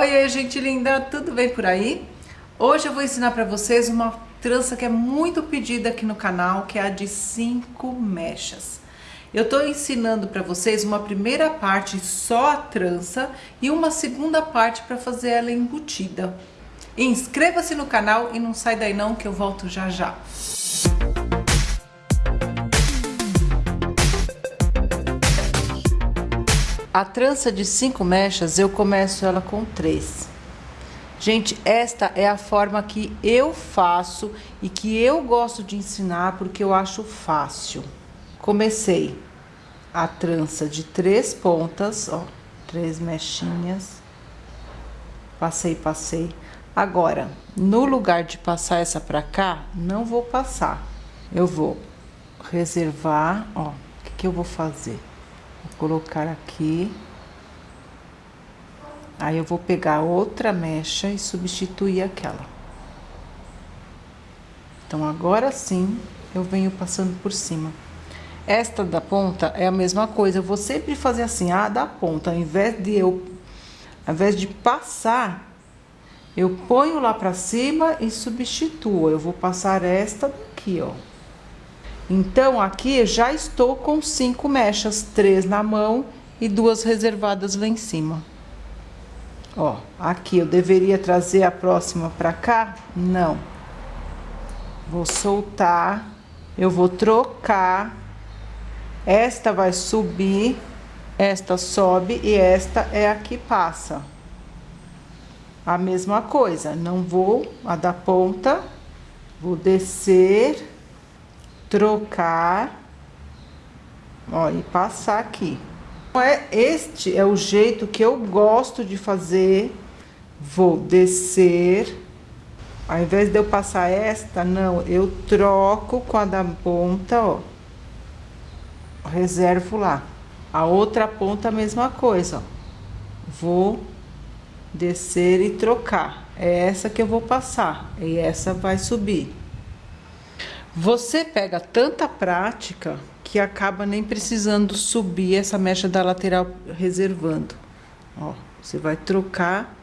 Oi, gente linda, tudo bem por aí? Hoje eu vou ensinar para vocês uma trança que é muito pedida aqui no canal, que é a de 5 mechas. Eu estou ensinando para vocês uma primeira parte só a trança e uma segunda parte para fazer ela embutida. Inscreva-se no canal e não sai daí não que eu volto já já. A trança de cinco mechas, eu começo ela com três. Gente, esta é a forma que eu faço e que eu gosto de ensinar porque eu acho fácil. Comecei a trança de três pontas, ó, três mechinhas. Passei, passei. Agora, no lugar de passar essa pra cá, não vou passar. Eu vou reservar, ó, o que, que eu vou fazer? Vou colocar aqui. Aí eu vou pegar outra mecha e substituir aquela. Então, agora sim, eu venho passando por cima. Esta da ponta é a mesma coisa, eu vou sempre fazer assim, a da ponta, ao invés de eu, ao invés de passar, eu ponho lá pra cima e substituo. Eu vou passar esta daqui, ó. Então, aqui já estou com cinco mechas, três na mão e duas reservadas lá em cima. Ó, aqui eu deveria trazer a próxima pra cá? Não. Vou soltar, eu vou trocar, esta vai subir, esta sobe e esta é a que passa. A mesma coisa, não vou a da ponta, vou descer trocar, ó, e passar aqui. Então, é, este é o jeito que eu gosto de fazer. Vou descer, ao invés de eu passar esta, não, eu troco com a da ponta, ó. Reservo lá. A outra ponta, a mesma coisa, ó. Vou descer e trocar. É essa que eu vou passar, e essa vai subir. Você pega tanta prática que acaba nem precisando subir essa mecha da lateral reservando. Ó, você vai trocar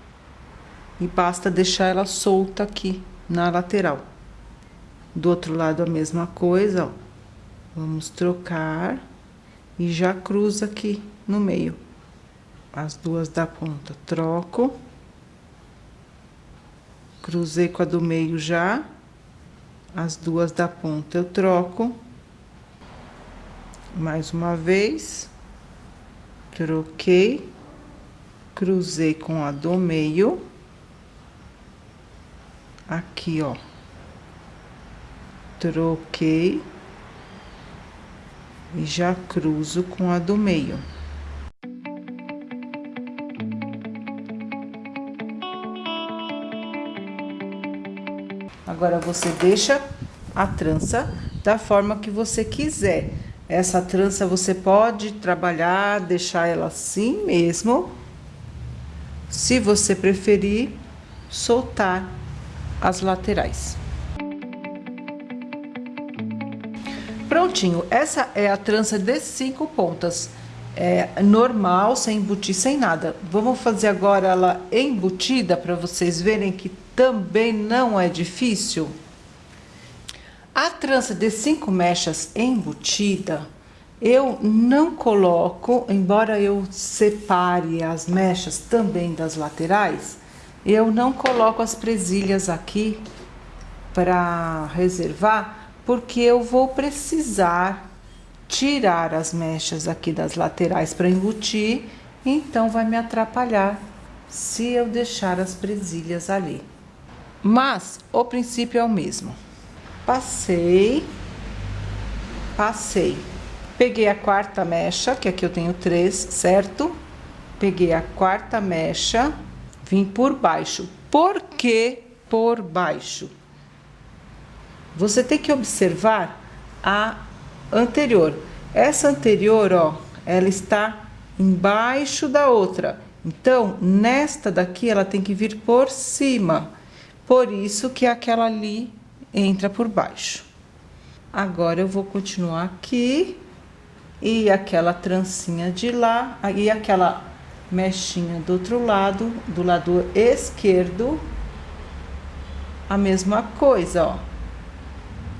e basta deixar ela solta aqui na lateral. Do outro lado a mesma coisa, ó. Vamos trocar e já cruza aqui no meio. As duas da ponta, troco. Cruzei com a do meio já as duas da ponta eu troco. Mais uma vez. Troquei. Cruzei com a do meio. Aqui ó. Troquei. E já cruzo com a do meio Agora, você deixa a trança da forma que você quiser. Essa trança você pode trabalhar, deixar ela assim mesmo. Se você preferir, soltar as laterais. Prontinho, essa é a trança de cinco pontas. É normal, sem embutir, sem nada. Vamos fazer agora ela embutida para vocês verem que também não é difícil. A trança de cinco mechas embutida, eu não coloco, embora eu separe as mechas também das laterais, eu não coloco as presilhas aqui para reservar, porque eu vou precisar tirar as mechas aqui das laterais para embutir, então vai me atrapalhar se eu deixar as presilhas ali. Mas o princípio é o mesmo. Passei, passei. Peguei a quarta mecha, que aqui eu tenho três, certo? Peguei a quarta mecha, vim por baixo. Por que por baixo? Você tem que observar a anterior. Essa anterior, ó, ela está embaixo da outra. Então, nesta daqui, ela tem que vir por cima. Por isso que aquela ali entra por baixo. Agora, eu vou continuar aqui. E aquela trancinha de lá, e aquela mechinha do outro lado, do lado esquerdo, a mesma coisa, ó.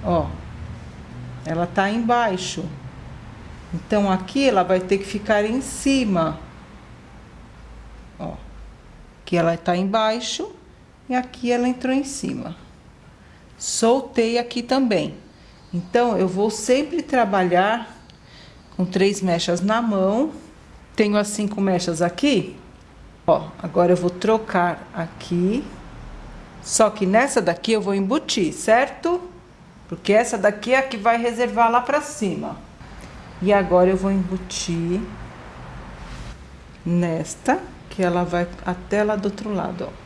Ó, ela tá embaixo. Então, aqui ela vai ter que ficar em cima. Ó, aqui ela tá embaixo e aqui ela entrou em cima. Soltei aqui também. Então, eu vou sempre trabalhar com três mechas na mão. Tenho as cinco mechas aqui. Ó, agora eu vou trocar aqui. Só que nessa daqui eu vou embutir, certo? Porque essa daqui é a que vai reservar lá pra cima. E agora eu vou embutir nesta, que ela vai até lá do outro lado, ó.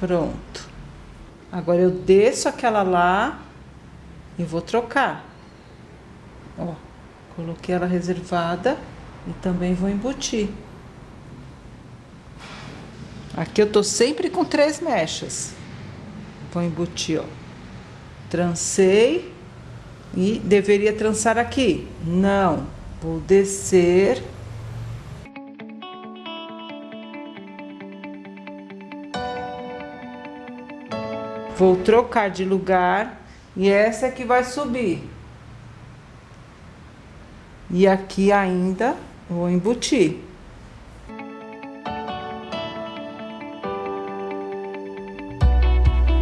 Pronto. Agora eu desço aquela lá e vou trocar. Ó, coloquei ela reservada e também vou embutir. Aqui eu tô sempre com três mechas. Vou embutir, ó. Trancei e deveria trançar aqui. Não, vou descer. Vou trocar de lugar e essa é que vai subir. E aqui ainda vou embutir.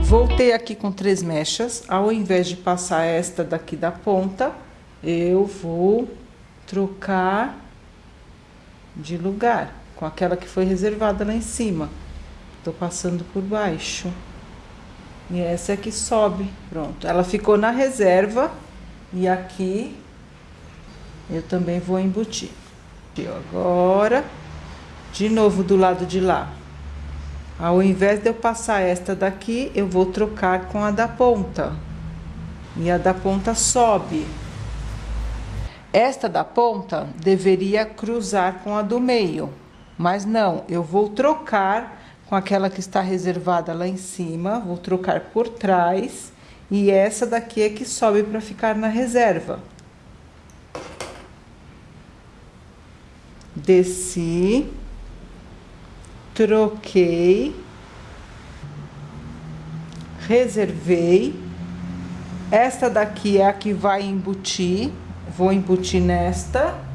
Voltei aqui com três mechas, ao invés de passar esta daqui da ponta, eu vou trocar de lugar com aquela que foi reservada lá em cima. Tô passando por baixo. E essa é que sobe, pronto. Ela ficou na reserva e aqui eu também vou embutir. Agora, de novo do lado de lá. Ao invés de eu passar esta daqui, eu vou trocar com a da ponta. E a da ponta sobe. Esta da ponta deveria cruzar com a do meio. Mas não, eu vou trocar com aquela que está reservada lá em cima. Vou trocar por trás. E essa daqui é que sobe para ficar na reserva. Desci troquei, reservei. Esta daqui é a que vai embutir, vou embutir nesta.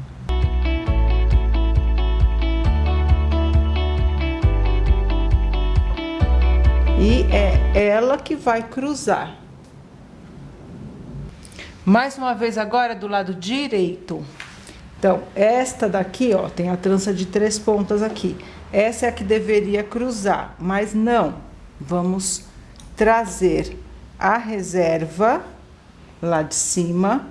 E é ela que vai cruzar. Mais uma vez agora do lado direito. Então, esta daqui, ó, tem a trança de três pontas aqui. Essa é a que deveria cruzar, mas não. Vamos trazer a reserva lá de cima,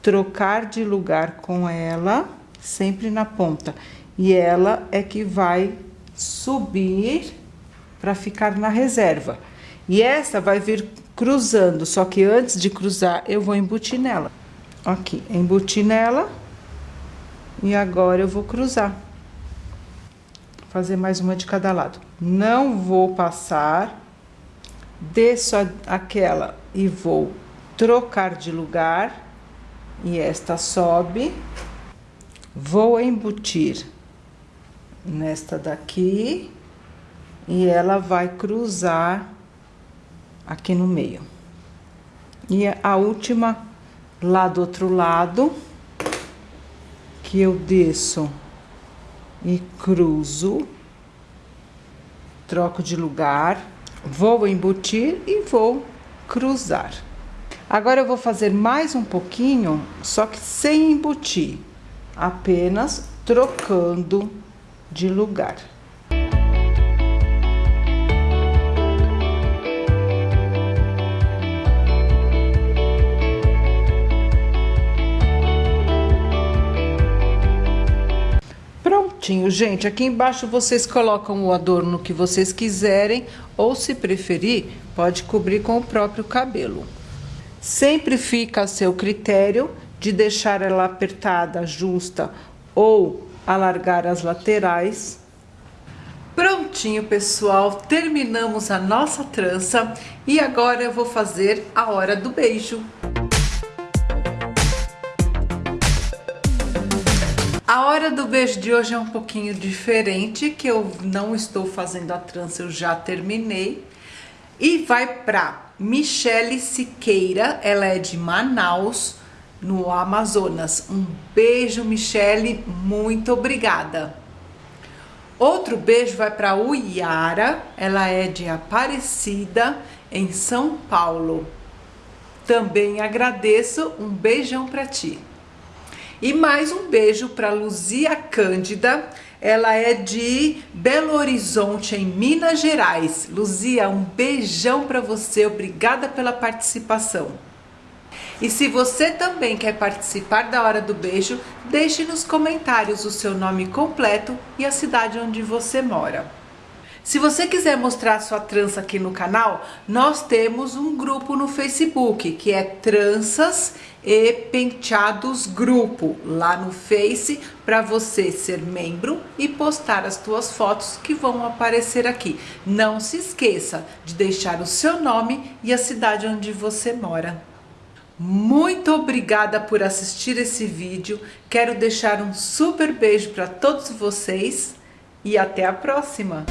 trocar de lugar com ela, sempre na ponta. E ela é que vai subir para ficar na reserva. E essa vai vir cruzando, só que antes de cruzar, eu vou embutir nela. Aqui, embuti nela. E agora eu vou cruzar fazer mais uma de cada lado. Não vou passar, desço aquela e vou trocar de lugar, e esta sobe. Vou embutir nesta daqui, e ela vai cruzar aqui no meio. E a última lá do outro lado, que eu desço e cruzo, troco de lugar, vou embutir e vou cruzar. Agora eu vou fazer mais um pouquinho, só que sem embutir, apenas trocando de lugar. Prontinho. Gente, aqui embaixo vocês colocam o adorno que vocês quiserem, ou se preferir, pode cobrir com o próprio cabelo. Sempre fica a seu critério de deixar ela apertada, justa ou alargar as laterais. Prontinho, pessoal, terminamos a nossa trança e agora eu vou fazer a hora do beijo. Hora do beijo de hoje é um pouquinho diferente, que eu não estou fazendo a trança, eu já terminei. E vai para Michele Siqueira, ela é de Manaus, no Amazonas. Um beijo, Michele, muito obrigada. Outro beijo vai para Uiara, ela é de Aparecida, em São Paulo. Também agradeço, um beijão para ti. E mais um beijo para Luzia Cândida, ela é de Belo Horizonte, em Minas Gerais. Luzia, um beijão para você, obrigada pela participação. E se você também quer participar da Hora do Beijo, deixe nos comentários o seu nome completo e a cidade onde você mora. Se você quiser mostrar sua trança aqui no canal, nós temos um grupo no Facebook, que é Tranças e Penteados Grupo, lá no Face, para você ser membro e postar as suas fotos que vão aparecer aqui. Não se esqueça de deixar o seu nome e a cidade onde você mora. Muito obrigada por assistir esse vídeo. Quero deixar um super beijo para todos vocês e até a próxima!